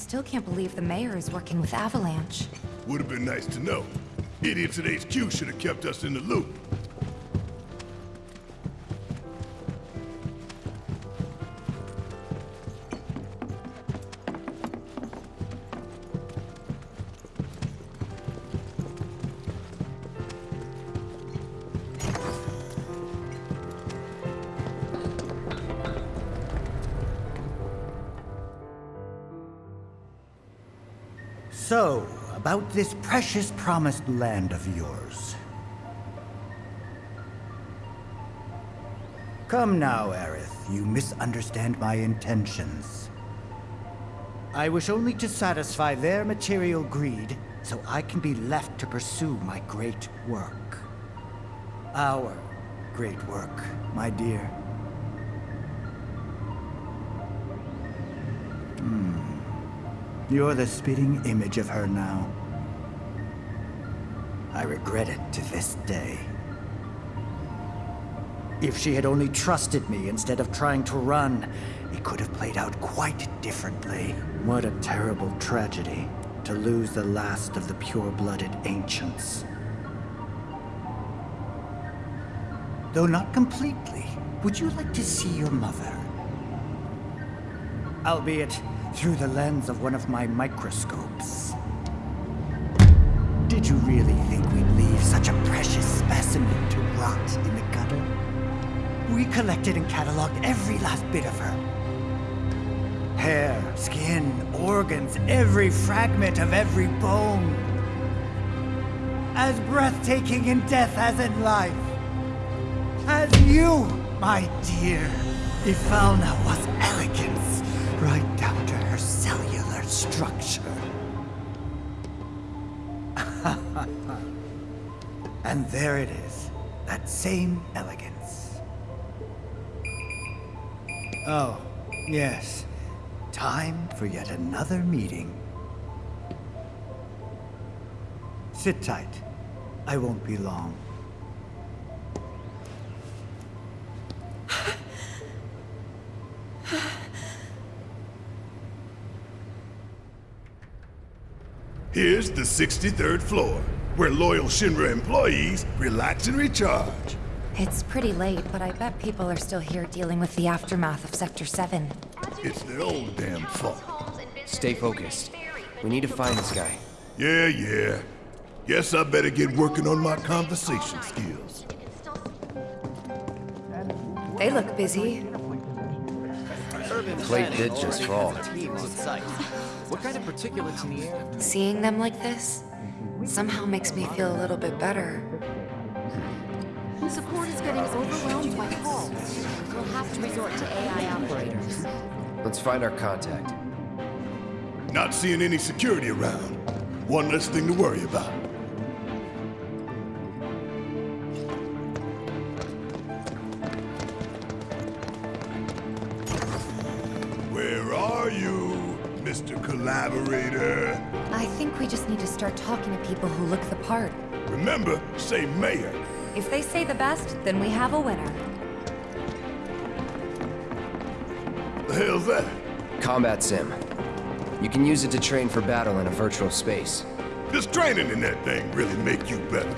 still can't believe the mayor is working with Avalanche. Would have been nice to know. Idiots at HQ should have kept us in the loop. This precious promised land of yours. Come now, Aerith. You misunderstand my intentions. I wish only to satisfy their material greed, so I can be left to pursue my great work. Our great work, my dear. Hmm. You're the spitting image of her now. I regret it to this day. If she had only trusted me instead of trying to run, it could have played out quite differently. What a terrible tragedy to lose the last of the pure-blooded ancients. Though not completely, would you like to see your mother? Albeit through the lens of one of my microscopes. Did you really think such a precious specimen to rot in the gutter? We collected and cataloged every last bit of her. Hair, skin, organs, every fragment of every bone. As breathtaking in death as in life. As you, my dear. Ifalna was elegance, right down to her cellular structure. And there it is, that same elegance. Oh, yes. Time for yet another meeting. Sit tight. I won't be long. Here's the 63rd floor, where loyal Shinra employees relax and recharge. It's pretty late, but I bet people are still here dealing with the aftermath of Sector 7. It's their own damn fault. Stay focused. We need to find this guy. Yeah, yeah. Guess I better get working on my conversation skills. They look busy. Plate did just fall. What kind of particulates in the air? Seeing them like this somehow makes me feel a little bit better. Support is getting overwhelmed by calls. We'll have to resort to AI operators. Let's find our contact. Not seeing any security around. One less thing to worry about. Where are you, Mr. Collaborator? I think we just need to start talking to people who look the part. Remember, say mayor. If they say the best, then we have a winner. The hell's that? Combat sim. You can use it to train for battle in a virtual space. Does training in that thing really make you better?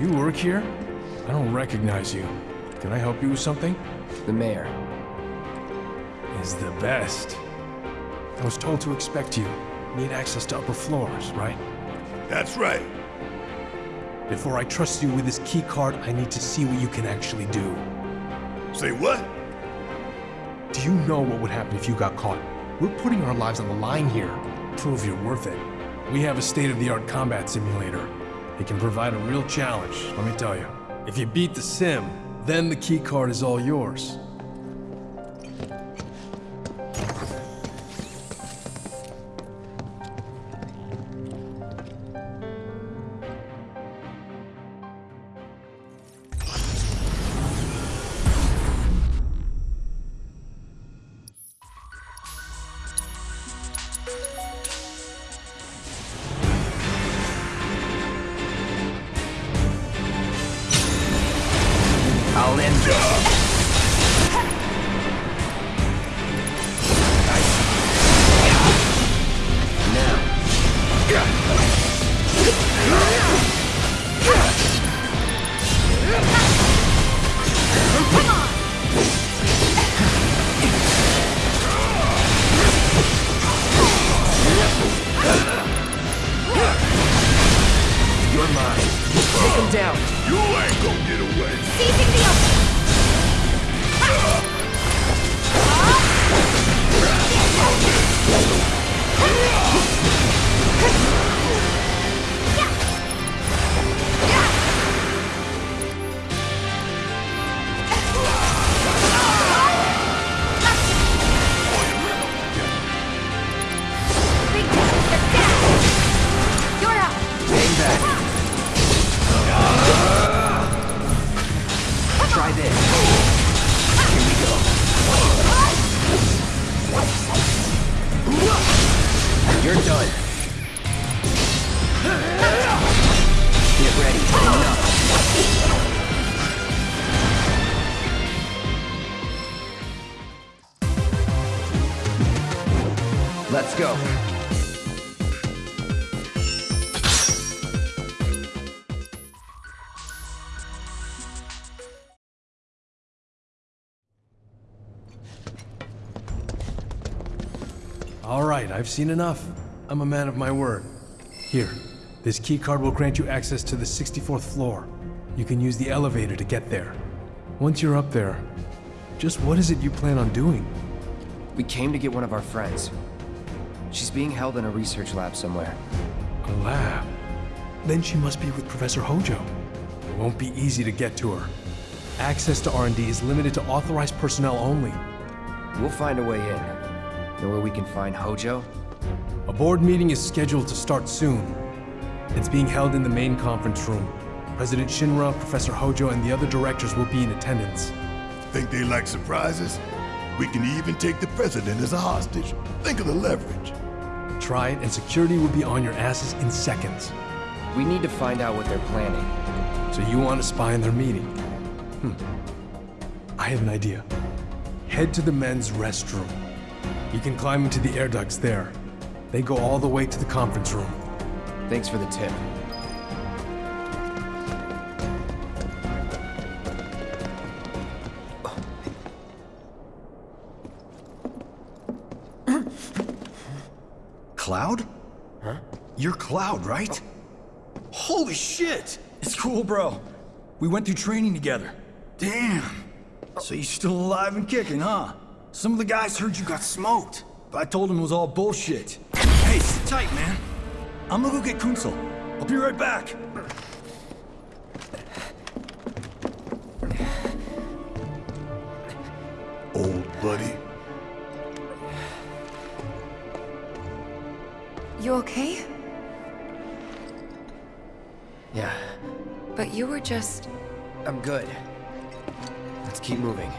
You work here? I don't recognize you. Can I help you with something? The mayor. Is the best. I was told to expect you. Need access to upper floors, right? That's right. Before I trust you with this key card, I need to see what you can actually do. Say what? Do you know what would happen if you got caught? We're putting our lives on the line here. Prove you're worth it. We have a state-of-the-art combat simulator. It can provide a real challenge, let me tell you. If you beat the sim, then the key card is all yours. I've seen enough. I'm a man of my word. Here, this key card will grant you access to the 64th floor. You can use the elevator to get there. Once you're up there, just what is it you plan on doing? We came to get one of our friends. She's being held in a research lab somewhere. A lab? Then she must be with Professor Hojo. It won't be easy to get to her. Access to R&D is limited to authorized personnel only. We'll find a way in. Know where we can find Hojo? A board meeting is scheduled to start soon. It's being held in the main conference room. President Shinra, Professor Hojo, and the other directors will be in attendance. Think they like surprises? We can even take the president as a hostage. Think of the leverage. Try it, and security will be on your asses in seconds. We need to find out what they're planning. So you want to spy on their meeting? Hmm. I have an idea. Head to the men's restroom. You can climb into the air ducts there. They go all the way to the conference room. Thanks for the tip. Cloud? Huh? You're Cloud, right? Oh. Holy shit! It's cool, bro. We went through training together. Damn. So you're still alive and kicking, huh? Some of the guys heard you got smoked, but I told them it was all bullshit. Hey, sit tight, man. I'm gonna go get Kunsel. I'll be right back. Old buddy. You okay? Yeah, But you were just... I'm good. Let's keep moving.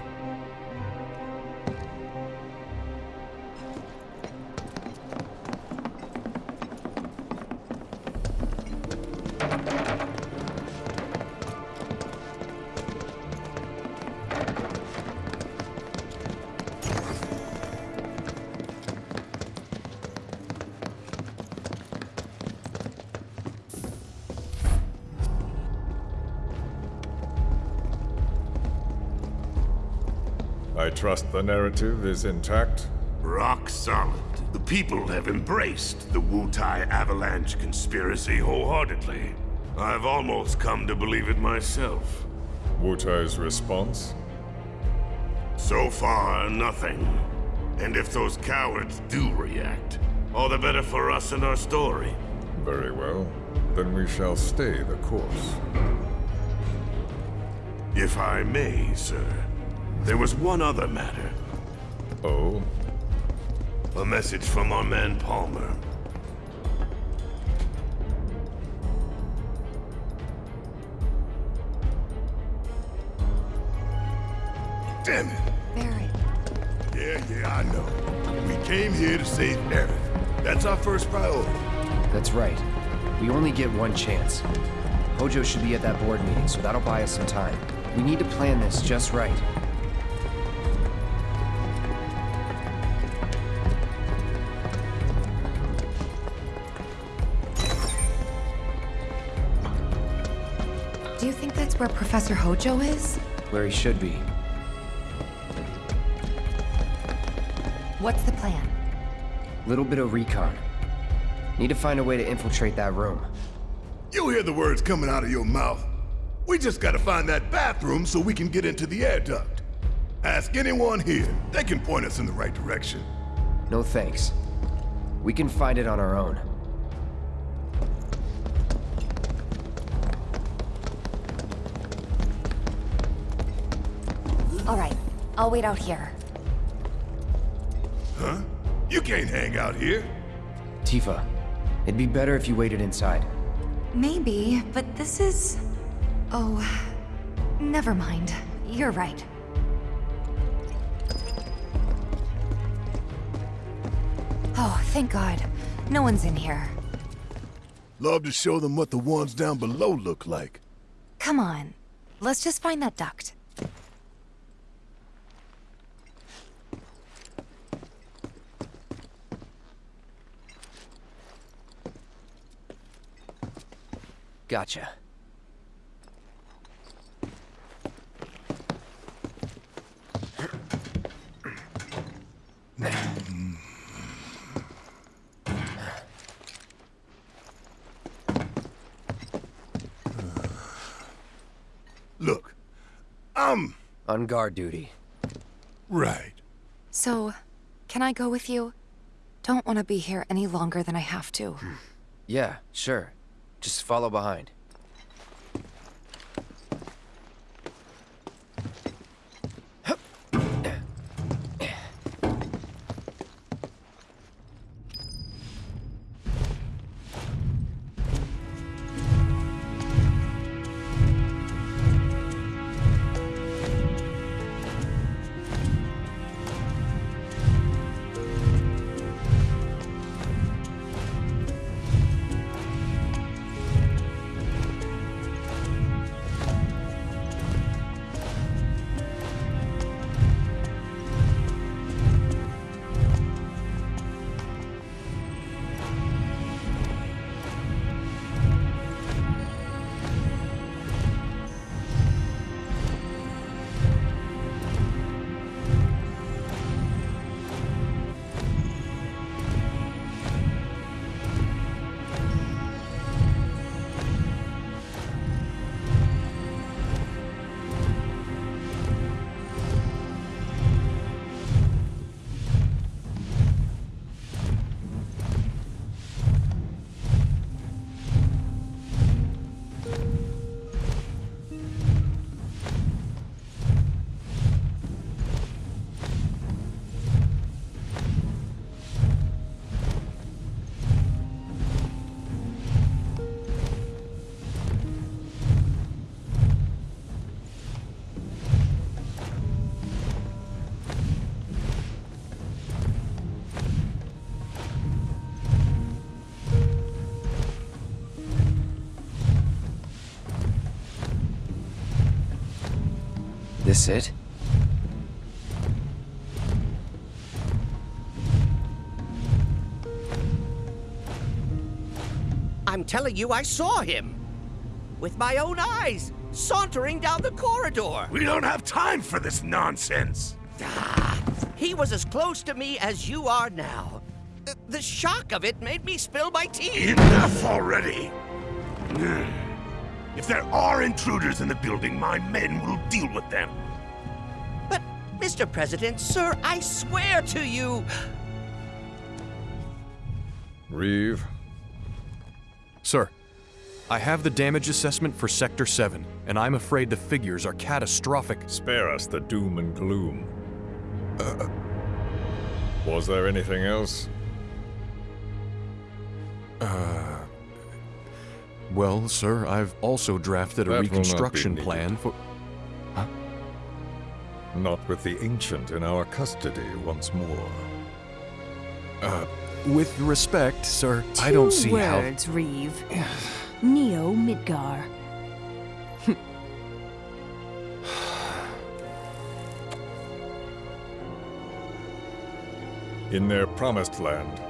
Trust the narrative is intact. Rock solid. The people have embraced the Wutai Avalanche conspiracy wholeheartedly. I've almost come to believe it myself. Wutai's response? So far, nothing. And if those cowards do react, all the better for us and our story. Very well. Then we shall stay the course. If I may, sir. There was one other matter. Oh? A message from our man Palmer. Damn it. Barret. Yeah, yeah, I know. We came here to save Aerith. That's our first priority. That's right. We only get one chance. Hojo should be at that board meeting, so that'll buy us some time. We need to plan this just right. Where Professor Hojo is? Where he should be. What's the plan? Little bit of recon. Need to find a way to infiltrate that room. You hear the words coming out of your mouth. We just gotta find that bathroom so we can get into the air duct. Ask anyone here. They can point us in the right direction. No thanks. We can find it on our own. I'll wait out here. Huh? You can't hang out here. Tifa, it'd be better if you waited inside. Maybe, but this is... Oh, never mind. You're right. Oh, thank God. No one's in here. Love to show them what the ones down below look like. Come on. Let's just find that duct. Gotcha. Look, I'm... On guard duty. Right. So, can I go with you? Don't want to be here any longer than I have to. Yeah, sure. Just follow behind. This it? I'm telling you, I saw him. With my own eyes, sauntering down the corridor. We don't have time for this nonsense. Ah, he was as close to me as you are now. The, the shock of it made me spill my tea. Enough already! If there are intruders in the building, my men will deal with them. But, Mr. President, sir, I swear to you. Reeve, Sir, I have the damage assessment for Sector 7, and I'm afraid the figures are catastrophic. spare us the doom and gloom. Uh, Was there anything else? Well, sir, I've also drafted a That will reconstruction plan for. Not with the Ancient in our custody once more. Uh, with respect, sir, I don't see Two how. words, Reeve. Neo Midgar. In their promised land,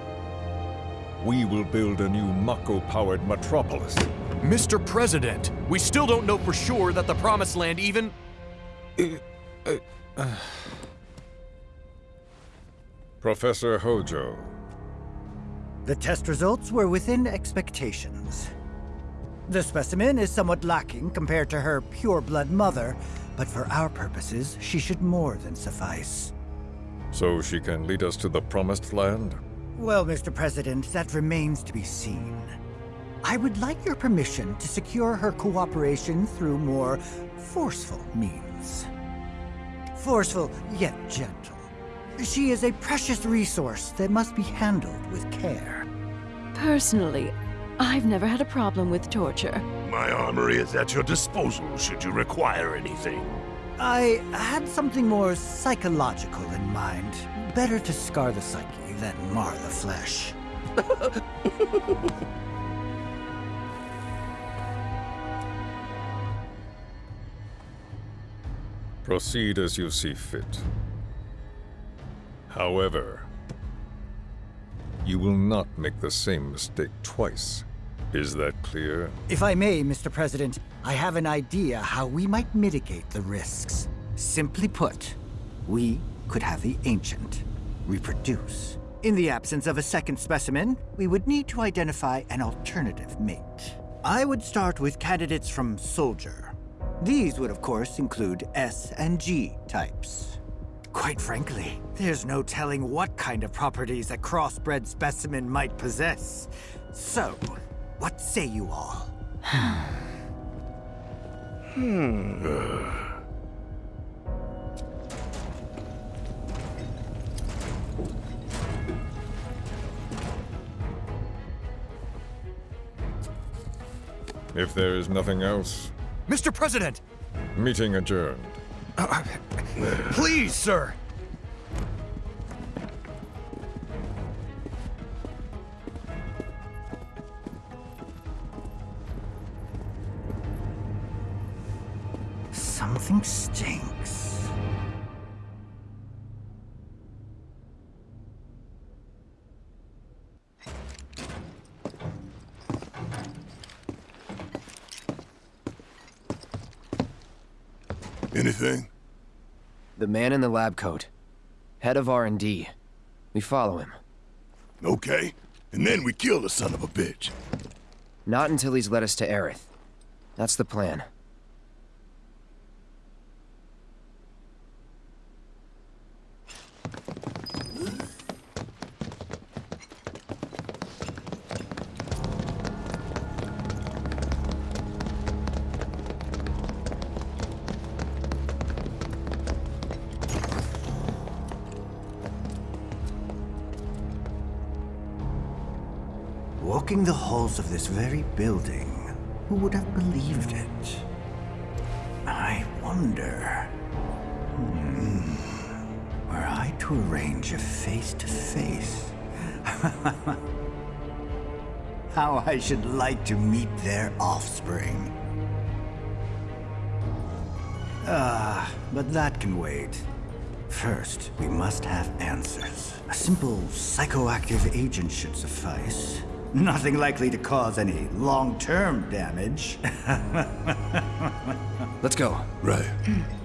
we will build a new Mako-powered metropolis. Mr. President, we still don't know for sure that the Promised Land even. Uh, uh. Professor Hojo, The test results were within expectations. The specimen is somewhat lacking compared to her pure-blood mother, but for our purposes, she should more than suffice. So she can lead us to the promised land? Well, Mr. President, that remains to be seen. I would like your permission to secure her cooperation through more forceful means. Forceful, yet gentle. She is a precious resource that must be handled with care. Personally, I've never had a problem with torture. My armory is at your disposal should you require anything. I had something more psychological in mind. Better to scar the psyche than mar the flesh. Proceed as you see fit. However, you will not make the same mistake twice. Is that clear? If I may, Mr. President, I have an idea how we might mitigate the risks. Simply put, we could have the Ancient reproduce. In the absence of a second specimen, we would need to identify an alternative mate. I would start with candidates from Soldier. These would, of course, include S and G types. Quite frankly, there's no telling what kind of properties a crossbred specimen might possess. So, what say you all? Hmm. If there is nothing else, Mr. President! meeting adjourned. Uh, uh, please, sir! Something stinks. Anything? The man in the lab coat. Head of R&D. We follow him. Okay. And then we kill the son of a bitch. Not until he's led us to Aerith. That's the plan. Walking the halls of this very building, who would have believed it? I wonder. Hmm. Were I to arrange a face to face, how I should like to meet their offspring. Ah, but that can wait. First, we must have answers. A simple psychoactive agent should suffice. Nothing likely to cause any long-term damage. Let's go. Right.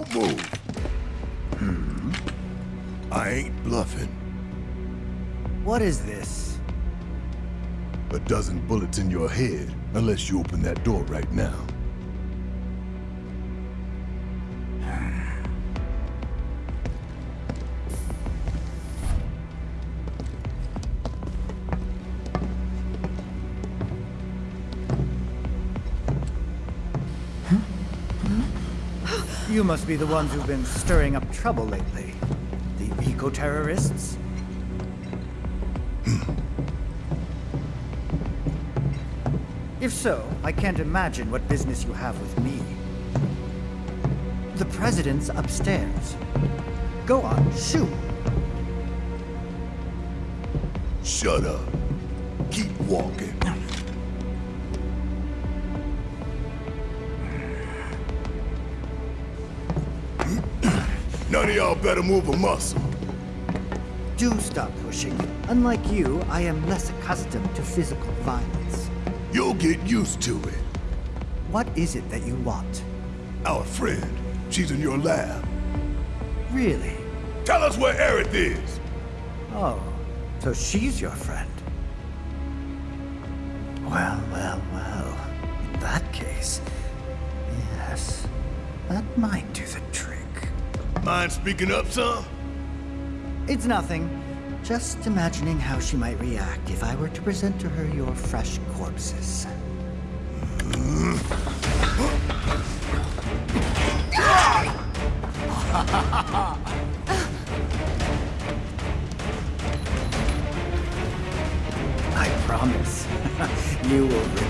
Don't move. Hmm. I ain't bluffing. What is this? A dozen bullets in your head, unless you open that door right now. You must be the ones who've been stirring up trouble lately. The eco-terrorists? Hmm. if so, I can't imagine what business you have with me. The president's upstairs. Go on, shoot. Shut up. Keep walking. y'all better move a muscle. Do stop pushing. Unlike you, I am less accustomed to physical violence. You'll get used to it. What is it that you want? Our friend. She's in your lab. Really? Tell us where Aerith is! Oh, so she's your friend. Well, well, well. In that case, yes, that might do the trick. Mind speaking up, son? It's nothing. Just imagining how she might react if I were to present to her your fresh corpses. I promise, you will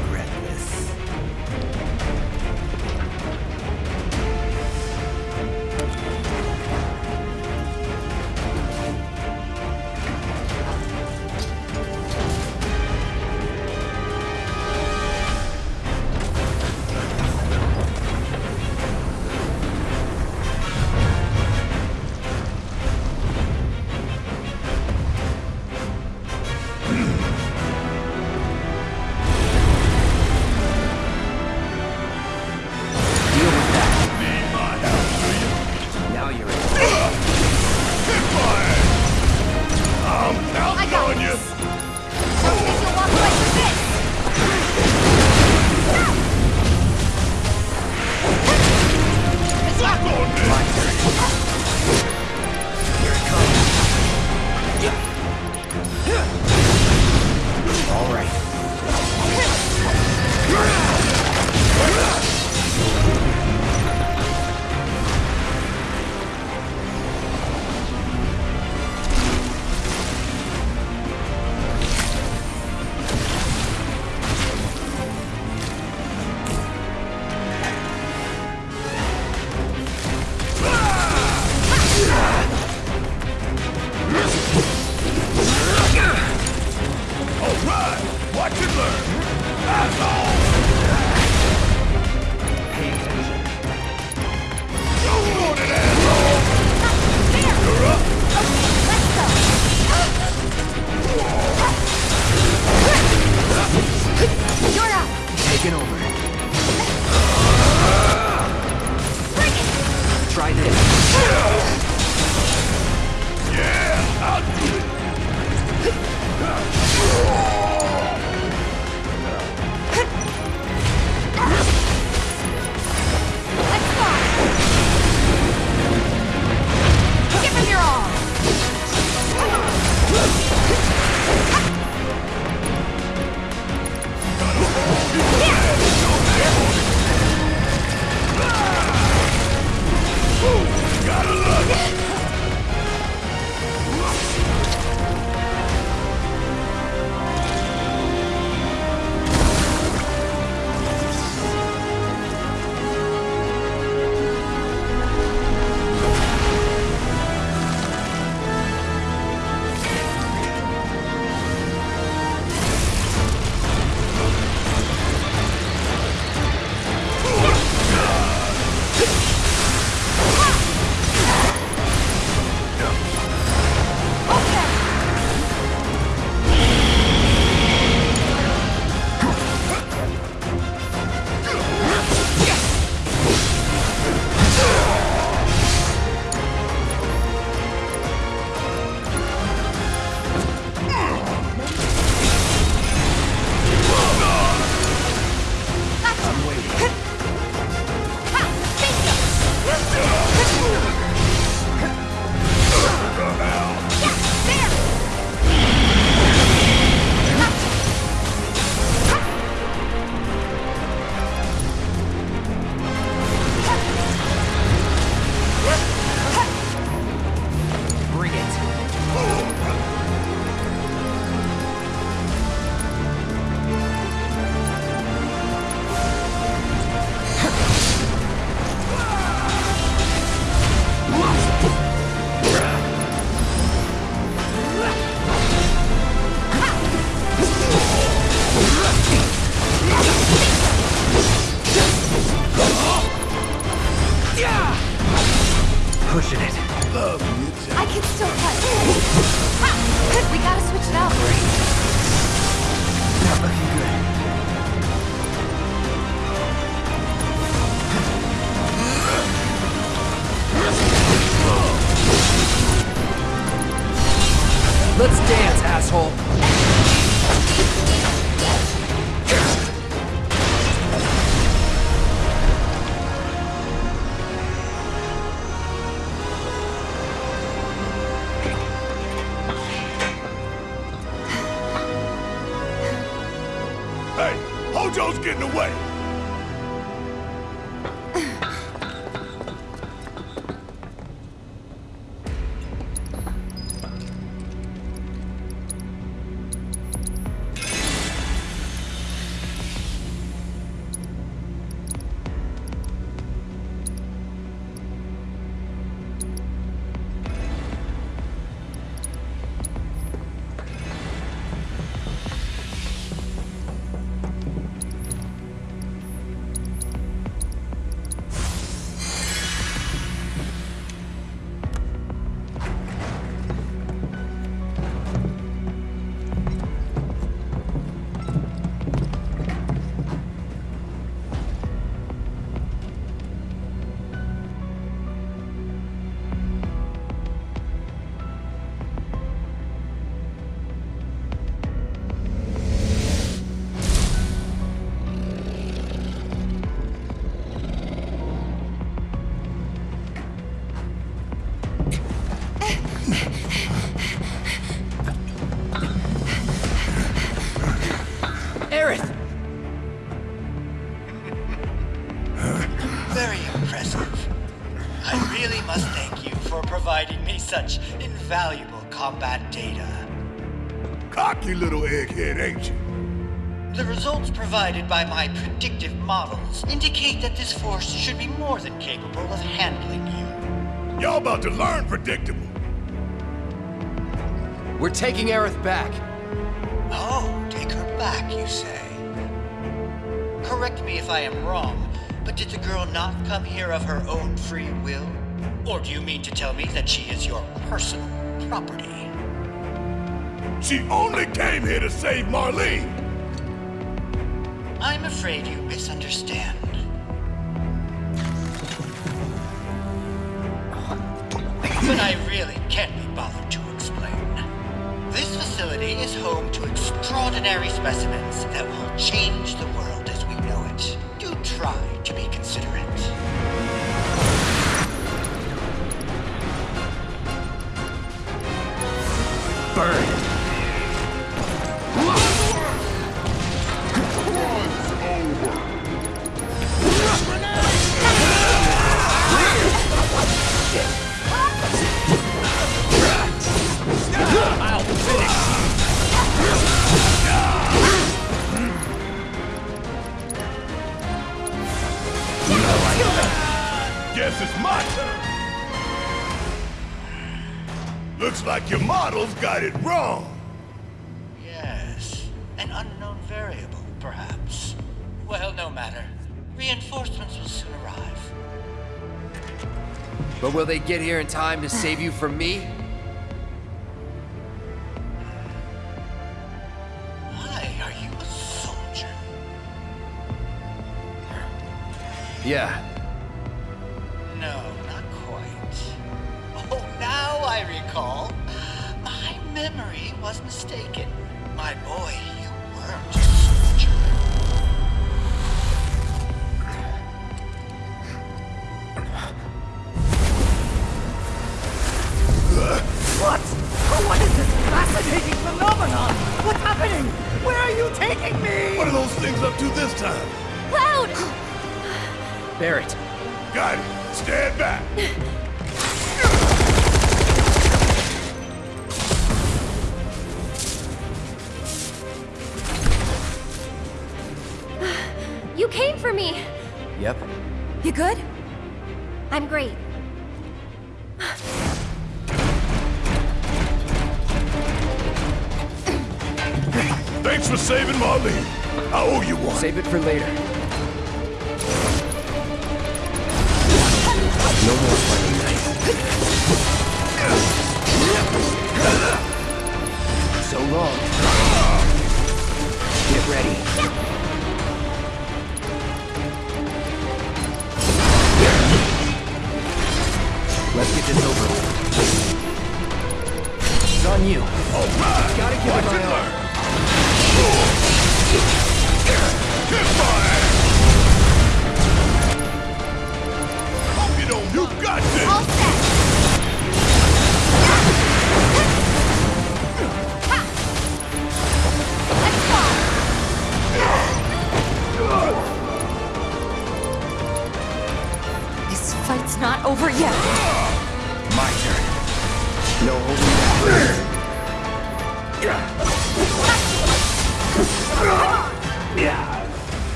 asshole. Provided by my predictive models indicate that this force should be more than capable of handling you. Y'all about to learn predictable. We're taking Aerith back. Oh, take her back, you say? Correct me if I am wrong, but did the girl not come here of her own free will? Or do you mean to tell me that she is your personal property? She only came here to save Marlene! I'm afraid you misunderstand. But I really can't be bothered to explain. This facility is home to extraordinary specimens that will change the world as we know it. Do try to be considerate. Burn! Guess it's my turn. Looks like your models got it wrong. Yes, an unknown variable, perhaps. Well, no matter. Reinforcements will soon arrive. But will they get here in time to save you from me? Why are you a soldier? Yeah. Recall. My memory was mistaken. My boy,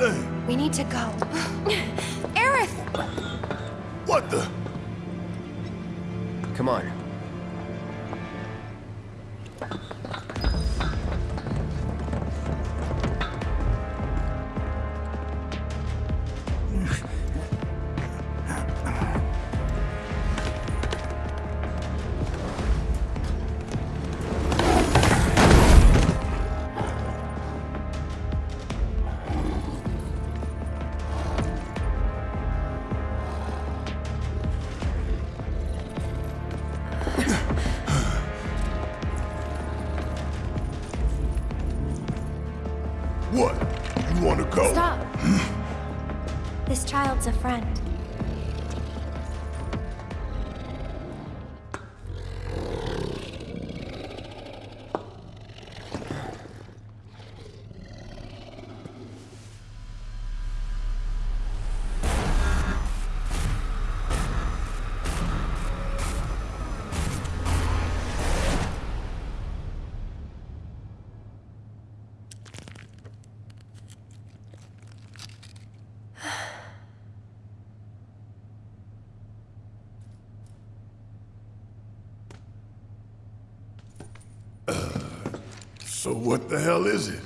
thing? We need to go. Aerith! What the? Come on. What the hell is it?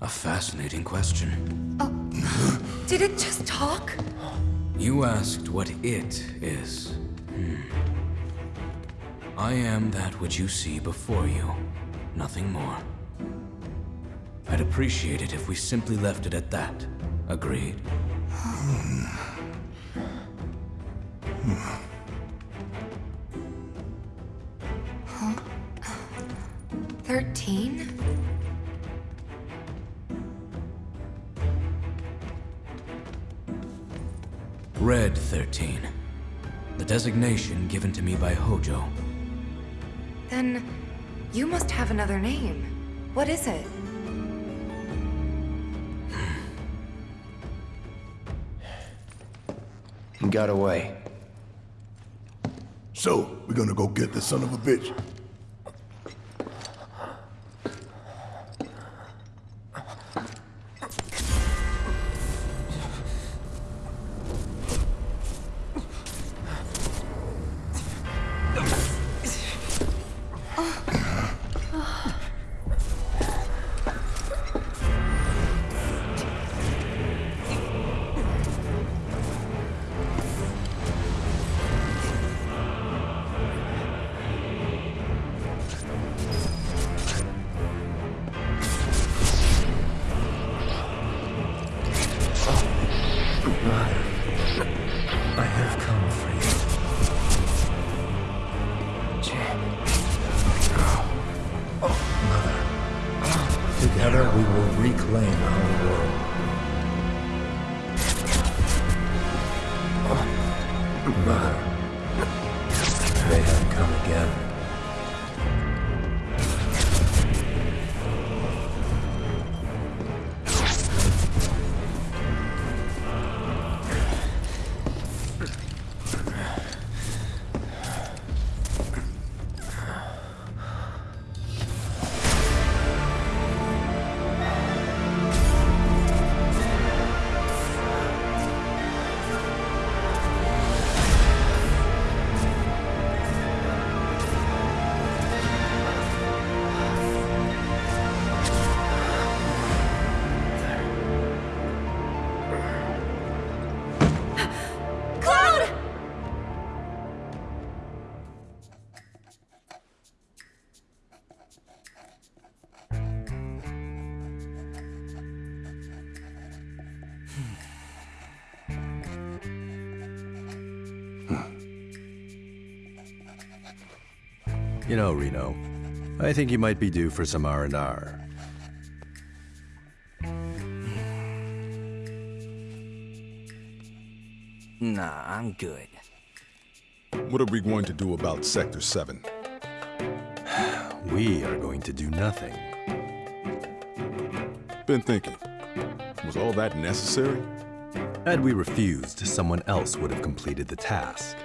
A fascinating question. Did it just talk? You asked what it is. Hmm. I am that which you see before you, nothing more. I'd appreciate it if we simply left it at that. Agreed? The designation given to me by Hojo. Then you must have another name. What is it? He got away. So, we're gonna go get the son of a bitch. They have come again. Reno, I think you might be due for some R&R. Nah, I'm good. What are we going to do about Sector 7? We are going to do nothing. Been thinking. Was all that necessary? Had we refused, someone else would have completed the task.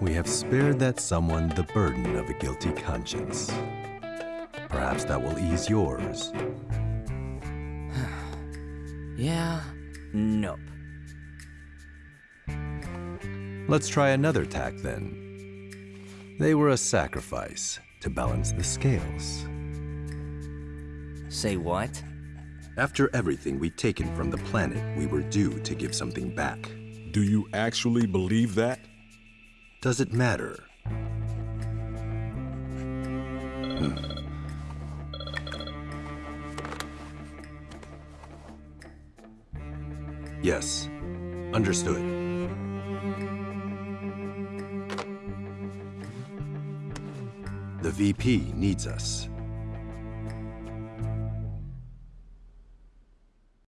We have spared that someone the burden of a guilty conscience. Perhaps that will ease yours. Yeah, nope. Let's try another tack then. They were a sacrifice to balance the scales. Say what? After everything we'd taken from the planet, we were due to give something back. Do you actually believe that? Does it matter? Hmm. Yes, understood. The VP needs us.